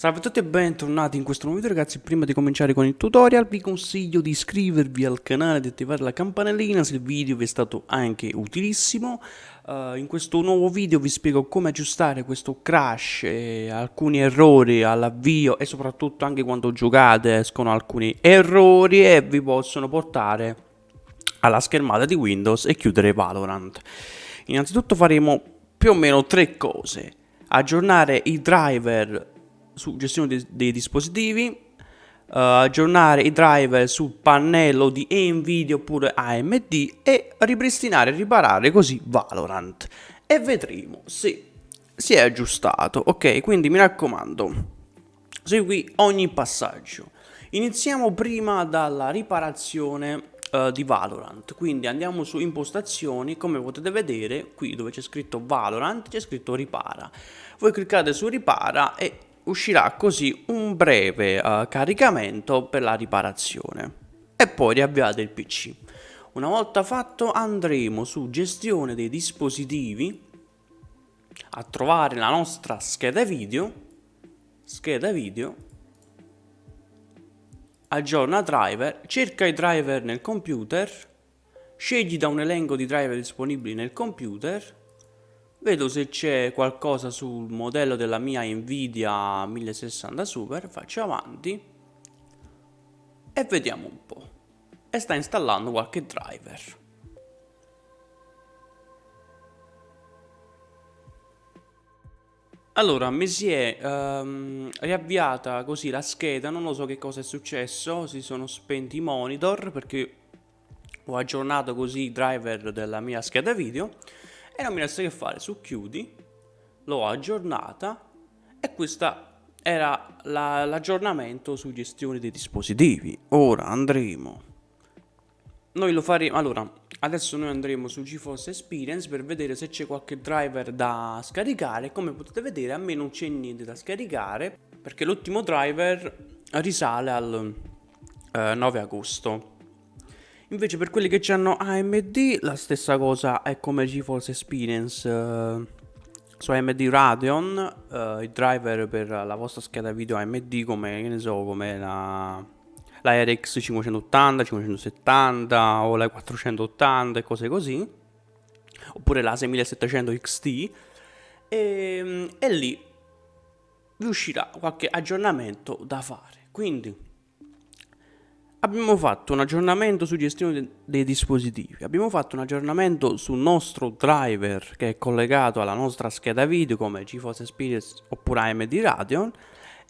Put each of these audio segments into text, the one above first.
Salve a tutti e bentornati in questo nuovo video ragazzi, prima di cominciare con il tutorial vi consiglio di iscrivervi al canale di attivare la campanellina se il video vi è stato anche utilissimo. Uh, in questo nuovo video vi spiego come aggiustare questo crash e alcuni errori all'avvio e soprattutto anche quando giocate escono alcuni errori e vi possono portare alla schermata di Windows e chiudere Valorant. Innanzitutto faremo più o meno tre cose aggiornare i driver su gestione dei, dei dispositivi, uh, aggiornare i driver sul pannello di Nvidia oppure AMD e ripristinare e riparare così Valorant. E vedremo se si è aggiustato. Ok, quindi mi raccomando, segui ogni passaggio. Iniziamo prima dalla riparazione uh, di Valorant. Quindi andiamo su impostazioni, come potete vedere, qui dove c'è scritto Valorant c'è scritto ripara. Voi cliccate su ripara e uscirà così un breve uh, caricamento per la riparazione e poi riavviate il PC. Una volta fatto andremo su gestione dei dispositivi a trovare la nostra scheda video, scheda video, aggiorna driver, cerca i driver nel computer, scegli da un elenco di driver disponibili nel computer Vedo se c'è qualcosa sul modello della mia Nvidia 1060 Super, faccio avanti e vediamo un po'. E sta installando qualche driver. Allora, mi si è um, riavviata così la scheda, non lo so che cosa è successo, si sono spenti i monitor perché ho aggiornato così i driver della mia scheda video e non mi resta che fare su chiudi, l'ho aggiornata e questa era l'aggiornamento la, su gestione dei dispositivi. Ora andremo, noi lo faremo, allora adesso noi andremo su GeForce Experience per vedere se c'è qualche driver da scaricare, come potete vedere a me non c'è niente da scaricare perché l'ultimo driver risale al eh, 9 agosto. Invece per quelli che hanno AMD la stessa cosa è come GeForce Experience uh, su AMD Radeon, uh, i driver per la vostra scheda video AMD come, che ne so, come la, la RX 580, 570 o la 480 e cose così, oppure la 6700 XT e, e lì vi uscirà qualche aggiornamento da fare. Quindi Abbiamo fatto un aggiornamento su gestione dei dispositivi, abbiamo fatto un aggiornamento sul nostro driver che è collegato alla nostra scheda video come GeForce Experience oppure AMD Radeon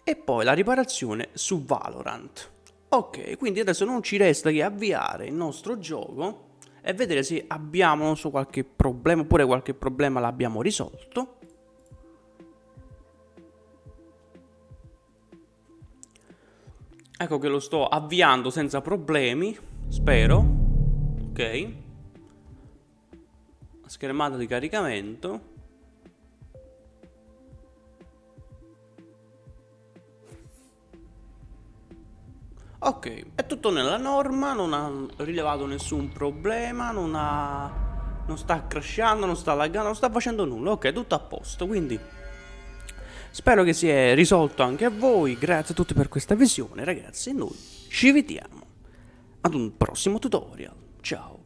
e poi la riparazione su Valorant. Ok, quindi adesso non ci resta che avviare il nostro gioco e vedere se abbiamo, so, qualche problema oppure qualche problema l'abbiamo risolto. Ecco che lo sto avviando senza problemi, spero. Ok. Schermata di caricamento. Ok, è tutto nella norma, non ha rilevato nessun problema, non ha... non sta crashando, non sta laggando, non sta facendo nulla. Ok, tutto a posto, quindi Spero che si sia risolto anche a voi, grazie a tutti per questa visione ragazzi. E noi ci vediamo ad un prossimo tutorial, ciao!